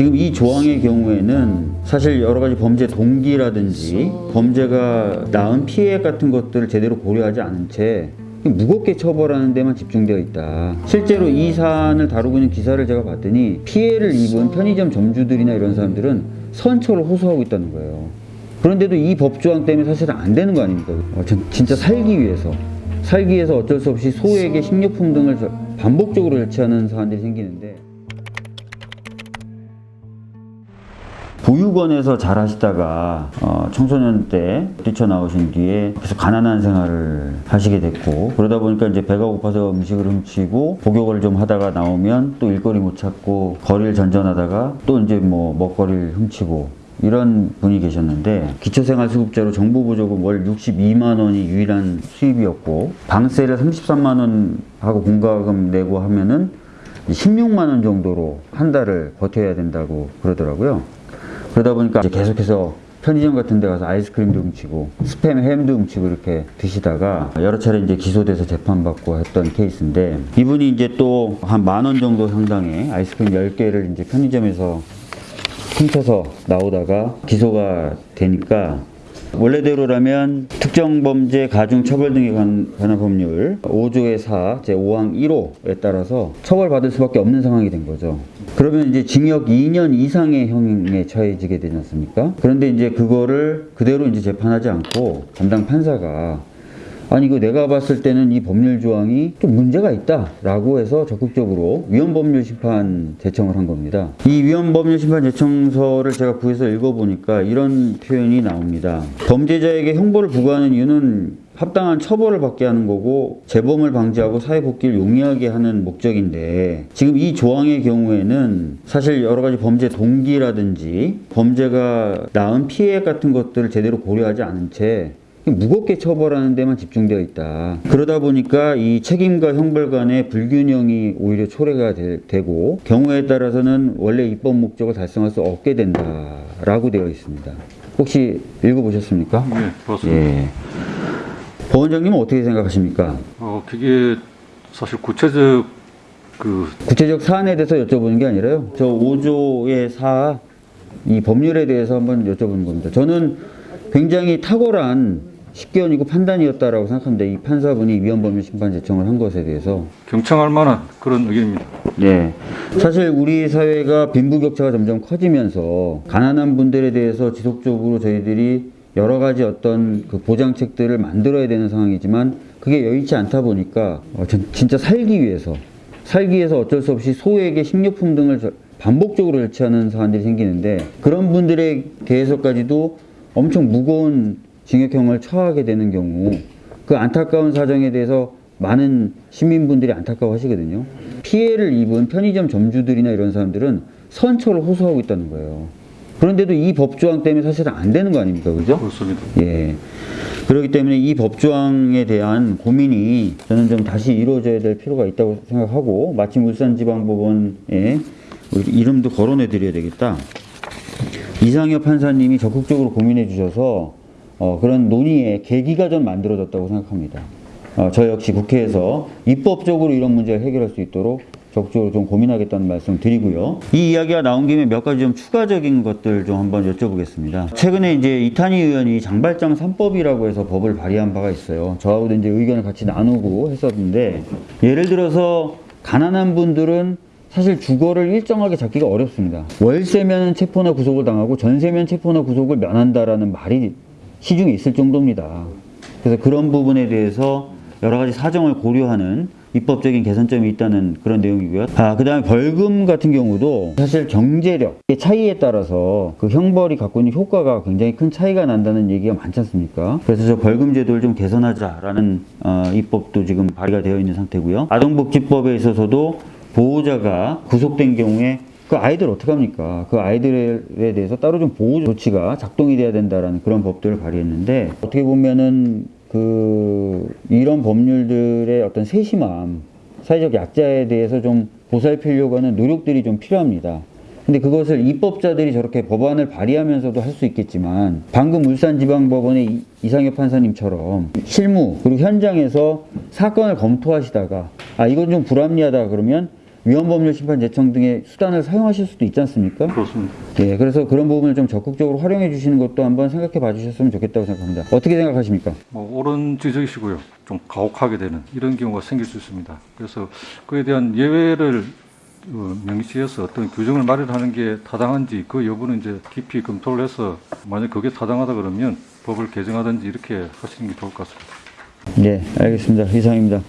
지금 이 조항의 경우에는 사실 여러 가지 범죄 동기라든지 범죄가 낳은 피해 같은 것들을 제대로 고려하지 않은 채 무겁게 처벌하는 데만 집중되어 있다. 실제로 이 사안을 다루고 있는 기사를 제가 봤더니 피해를 입은 편의점 점주들이나 이런 사람들은 선처를 호소하고 있다는 거예요. 그런데도 이 법조항 때문에 사실은 안 되는 거 아닙니까? 어, 전 진짜 살기 위해서 살기 위해서 어쩔 수 없이 소에게 식료품 등을 저- 반복적으로 절취하는 사안들이 생기는데 보육원에서 잘 하시다가 어, 청소년 때 뛰쳐나오신 뒤에 계속 가난한 생활을 하시게 됐고 그러다 보니까 이제 배가 고파서 음식을 훔치고 복역을 좀 하다가 나오면 또 일거리 못 찾고 거리를 전전하다가 또 이제 뭐 먹거리를 훔치고 이런 분이 계셨는데 기초생활수급자로 정부 보조금 월 62만 원이 유일한 수입이었고 방세를 33만 원 하고 공과금 내고 하면은 16만 원 정도로 한 달을 버텨야 된다고 그러더라고요. 그러다 보니까 이제 계속해서 편의점 같은 데 가서 아이스크림도 훔치고 스팸 햄도 훔치고 이렇게 드시다가 여러 차례 이제 기소돼서 재판받고 했던 케이스인데 이분이 이제 또 한 만 원 정도 상당의 아이스크림 10개를 이제 편의점에서 훔쳐서 나오다가 기소가 되니까 원래대로라면 특정범죄 가중처벌 등에 관한 관한 법률 5조의 4 제5항 1호에 따라서 처벌받을 수밖에 없는 상황이 된 거죠. 그러면 이제 징역 2년 이상의 형에 처해지게 되지 않습니까? 그런데 이제 그거를 그대로 이제 재판하지 않고 담당 판사가 아니 이거 내가 봤을 때는 이 법률 조항이 좀 문제가 있다 라고 해서 적극적으로 위헌법률 심판 제청을 한 겁니다. 이 위헌법률 심판 제청서를 제가 구해서 읽어보니까 이런 표현이 나옵니다. 범죄자에게 형벌을 부과하는 이유는 합당한 처벌을 받게 하는 거고 재범을 방지하고 사회 복귀를 용이하게 하는 목적인데 지금 이 조항의 경우에는 사실 여러 가지 범죄 동기라든지 범죄가 낳은 피해 같은 것들을 제대로 고려하지 않은 채 무겁게 처벌하는 데만 집중되어 있다. 그러다 보니까 이 책임과 형벌 간의 불균형이 오히려 초래가 되, 고 경우에 따라서는 원래 입법 목적을 달성할 수 없게 된다라고 되어 있습니다. 혹시 읽어보셨습니까? 네, 봤습니다. 예. 보원장님은 어떻게 생각하십니까? 어, 그게 사실 구체적 그 구체적 사안에 대해서 여쭤보는 게 아니라요. 저 5조의 4, 이 법률에 대해서 한번 여쭤보는 겁니다. 저는 굉장히 탁월한 식견이고 판단이었다라고 생각합니다. 이 판사분이 위헌법률 심판 제청을 한 것에 대해서. 경청할 만한 그런 의견입니다. 네. 사실 우리 사회가 빈부격차가 점점 커지면서 가난한 분들에 대해서 지속적으로 저희들이 여러 가지 어떤 그 보장책들을 만들어야 되는 상황이지만 그게 여의치 않다 보니까 어, 전- 진짜 살기 위해서 살기 위해서 어쩔 수 없이 소에게 식료품 등을 저- 반복적으로 절취하는 사안들이 생기는데 그런 분들에 대해서까지도 엄청 무거운 징역형을 처하게 되는 경우 그 안타까운 사정에 대해서 많은 시민분들이 안타까워 하시거든요. 피해를 입은 편의점 점주들이나 이런 사람들은 선처를 호소하고 있다는 거예요. 그런데도 이 법조항 때문에 사실은 안 되는 거 아닙니까? 그죠? 그렇습니다. 예. 그렇기 때문에 이 법조항에 대한 고민이 저는 좀 다시 이루어져야 될 필요가 있다고 생각하고 마침 울산지방법원에 이름도 거론해 드려야 되겠다. 이상엽 판사님이 적극적으로 고민해 주셔서 어, 그런 논의의 계기가 좀 만들어졌다고 생각합니다. 어, 저 역시 국회에서 입법적으로 이런 문제를 해결할 수 있도록 적극적으로 좀 고민하겠다는 말씀 드리고요. 이 이야기가 나온 김에 몇 가지 좀 추가적인 것들 좀 한번 여쭤보겠습니다. 최근에 이제 이탄희 의원이 장발장 3법이라고 해서 법을 발의한 바가 있어요. 저하고도 이제 의견을 같이 나누고 했었는데 예를 들어서 가난한 분들은 사실 주거를 일정하게 잡기가 어렵습니다. 월세면 체포나 구속을 당하고 전세면 체포나 구속을 면한다라는 말이 시중에 있을 정도입니다. 그래서 그런 부분에 대해서 여러 가지 사정을 고려하는 입법적인 개선점이 있다는 그런 내용이고요. 아, 그 다음에 벌금 같은 경우도 사실 경제력의 차이에 따라서 그 형벌이 갖고 있는 효과가 굉장히 큰 차이가 난다는 얘기가 많지 않습니까? 그래서 저 벌금 제도를 좀 개선하자라는 어, 입법도 지금 발의가 되어 있는 상태고요. 아동복지법에 있어서도 보호자가 구속된 경우에 그 아이들 어떡합니까? 그 아이들에 대해서 따로 좀 보호 조치가 작동이 돼야 된다라는 그런 법들을 발의했는데 어떻게 보면은 그 이런 법률들의 어떤 세심함, 사회적 약자에 대해서 좀 보살피려고 하는 노력들이 좀 필요합니다. 근데 그것을 입법자들이 저렇게 법안을 발의하면서도 할 수 있겠지만 방금 울산지방법원의 이- 이상엽 판사님처럼 실무 그리고 현장에서 사건을 검토하시다가 아 이건 좀 불합리하다 그러면 위헌법률 심판 제청 등의 수단을 사용하실 수도 있지 않습니까? 그렇습니다. 예, 그래서 그런 부분을 좀 적극적으로 활용해 주시는 것도 한번 생각해 봐 주셨으면 좋겠다고 생각합니다. 어떻게 생각하십니까? 뭐 옳은 지적이시고요. 좀 가혹하게 되는 이런 경우가 생길 수 있습니다. 그래서 그에 대한 예외를 어, 명시해서 어떤 규정을 마련하는 게 타당한지 그 여부는 이제 깊이 검토를 해서 만약 그게 타당하다 그러면 법을 개정하든지 이렇게 하시는 게 좋을 것 같습니다. 예, 알겠습니다. 이상입니다.